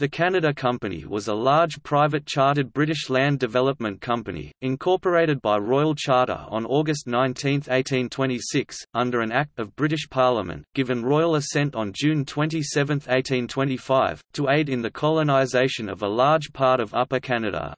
The Canada Company was a large private chartered British land development company, incorporated by Royal Charter on August 19, 1826, under an Act of British Parliament, given royal assent on June 27, 1825, to aid in the colonisation of a large part of Upper Canada.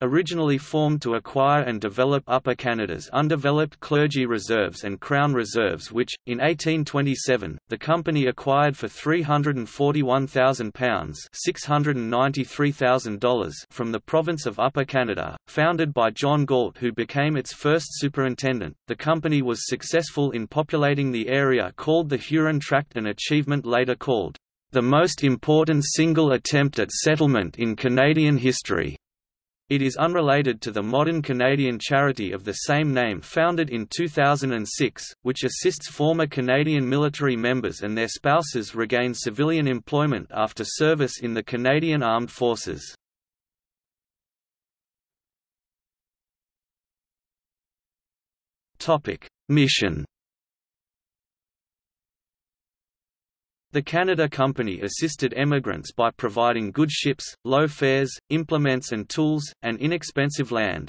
Originally formed to acquire and develop Upper Canada's undeveloped clergy reserves and Crown reserves which, in 1827, the company acquired for £341,000 from the province of Upper Canada, founded by John Galt who became its first superintendent, the company was successful in populating the area called the Huron Tract an achievement later called, "...the most important single attempt at settlement in Canadian history." It is unrelated to the modern Canadian charity of the same name founded in 2006, which assists former Canadian military members and their spouses regain civilian employment after service in the Canadian Armed Forces. Mission The Canada Company assisted emigrants by providing good ships, low fares, implements and tools, and inexpensive land.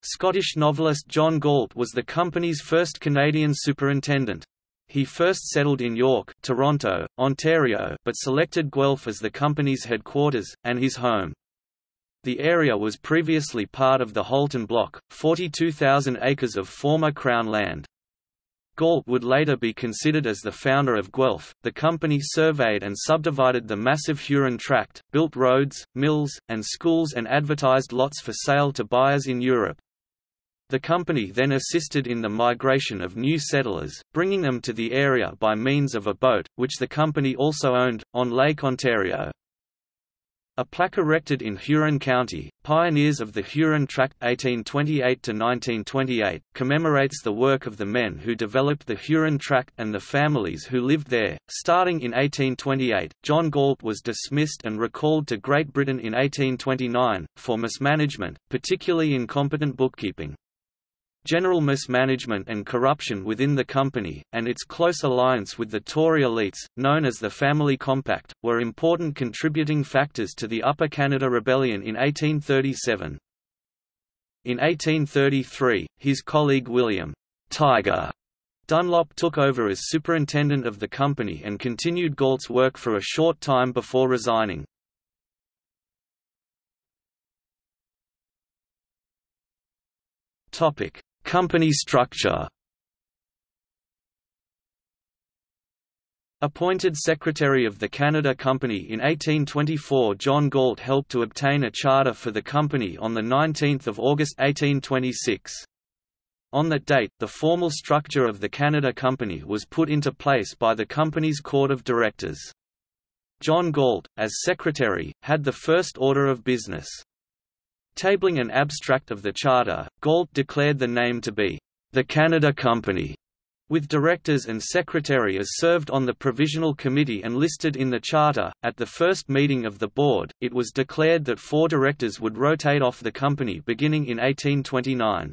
Scottish novelist John Galt was the company's first Canadian superintendent. He first settled in York, Toronto, Ontario, but selected Guelph as the company's headquarters, and his home. The area was previously part of the Halton Block, 42,000 acres of former Crown land. Galt would later be considered as the founder of Guelph. The company surveyed and subdivided the massive Huron tract, built roads, mills, and schools and advertised lots for sale to buyers in Europe. The company then assisted in the migration of new settlers, bringing them to the area by means of a boat, which the company also owned, on Lake Ontario. A plaque erected in Huron County, Pioneers of the Huron Tract 1828–1928, commemorates the work of the men who developed the Huron Tract and the families who lived there. Starting in 1828, John Galt was dismissed and recalled to Great Britain in 1829, for mismanagement, particularly incompetent bookkeeping. General mismanagement and corruption within the company, and its close alliance with the Tory elites, known as the Family Compact, were important contributing factors to the Upper Canada Rebellion in 1837. In 1833, his colleague William Tiger Dunlop took over as superintendent of the company and continued Galt's work for a short time before resigning. Topic: Company structure Appointed Secretary of the Canada Company in 1824 John Galt helped to obtain a charter for the company on 19 August 1826. On that date, the formal structure of the Canada Company was put into place by the company's Court of Directors. John Galt, as secretary, had the first order of business. Tabling an abstract of the charter, Galt declared the name to be, "...the Canada Company", with directors and secretary as served on the provisional committee and listed in the charter. At the first meeting of the board, it was declared that four directors would rotate off the company beginning in 1829.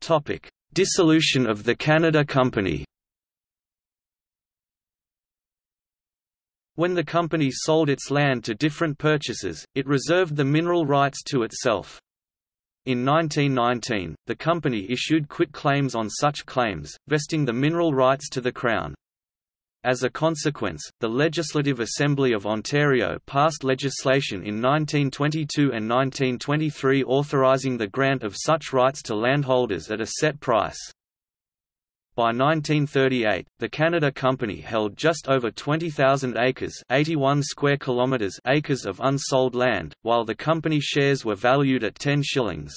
Topic: Dissolution of the Canada Company. When the company sold its land to different purchasers, it reserved the mineral rights to itself. In 1919, the company issued quit claims on such claims, vesting the mineral rights to the Crown. As a consequence, the Legislative Assembly of Ontario passed legislation in 1922 and 1923 authorizing the grant of such rights to landholders at a set price. By 1938, the Canada Company held just over 20,000 acres 81 square kilometers acres of unsold land, while the company shares were valued at 10 shillings.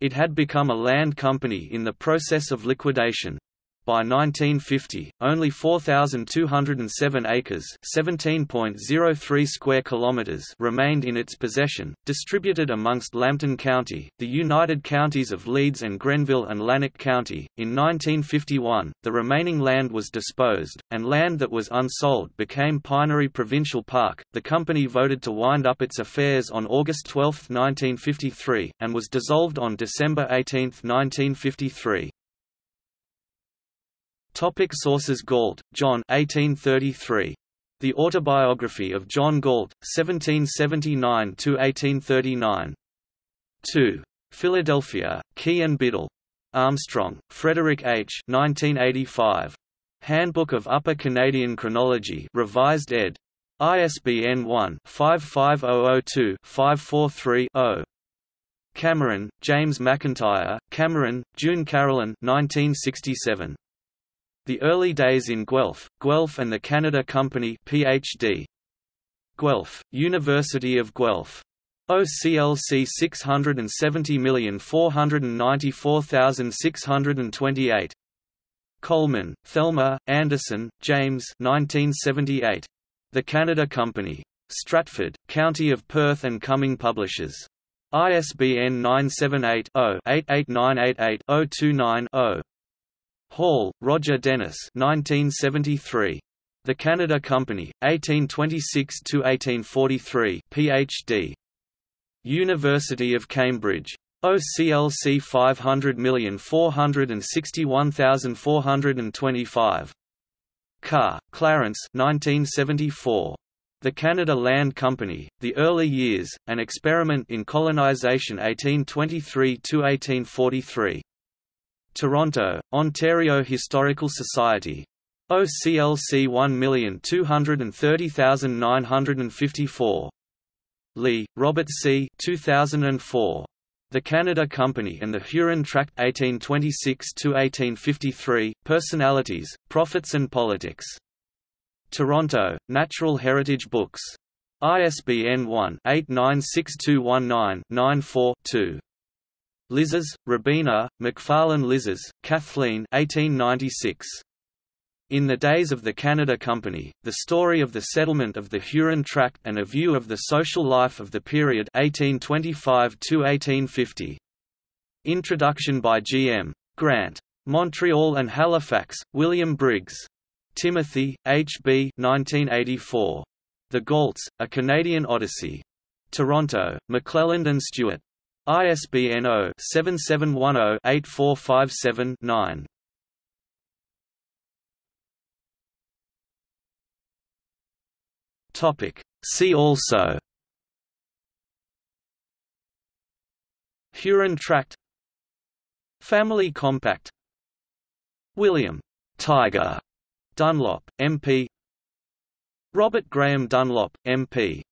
It had become a land company in the process of liquidation. By 1950, only 4,207 acres (17.03 square kilometers) remained in its possession, distributed amongst Lambton County, the United Counties of Leeds and Grenville and Lanark County. In 1951, the remaining land was disposed, and land that was unsold became Pinery Provincial Park. The company voted to wind up its affairs on August 12, 1953, and was dissolved on December 18, 1953. Topic sources Galt, John 1833. The Autobiography of John Galt, 1779–1839. 2. Philadelphia, Key and Biddle. Armstrong, Frederick H. 1985. Handbook of Upper Canadian Chronology revised ed. ISBN 1-55002-543-0. Cameron, James McIntyre, Cameron, June Carolyn 1967. The Early Days in Guelph, Guelph and the Canada Company Ph.D. Guelph, University of Guelph. OCLC 670494628. Coleman, Thelma, Anderson, James 1978. The Canada Company. Stratford, County of Perth and Cumming Publishers. ISBN 978-0-88988-029-0. Hall, Roger Dennis 1973. The Canada Company, 1826–1843 Ph.D. University of Cambridge. OCLC 500461425. Karr, Clarence 1974. The Canada Land Company, The Early Years, An Experiment in Colonization 1823–1843. Toronto, Ontario Historical Society. OCLC 1230954. Lee, Robert C. 2004. The Canada Company and the Huron Tract 1826–1853, Personalities, Profits and Politics. Toronto, Natural Heritage Books. ISBN 1-896219-94-2. Lizars, Robina, McFarlane Lizars, Kathleen 1896. In the Days of the Canada Company, the story of the settlement of the Huron Tract and a view of the social life of the period 1825–1850. Introduction by G. M. Grant. Montreal and Halifax, William Briggs. Timothy, H. B. 1984. The Galts, A Canadian Odyssey. Toronto, McClelland and Stewart. ISBN 0-7710-8457-9. Topic. See also. Huron Tract. Family Compact. William. Tiger. Dunlop, MP Robert Graham Dunlop, MP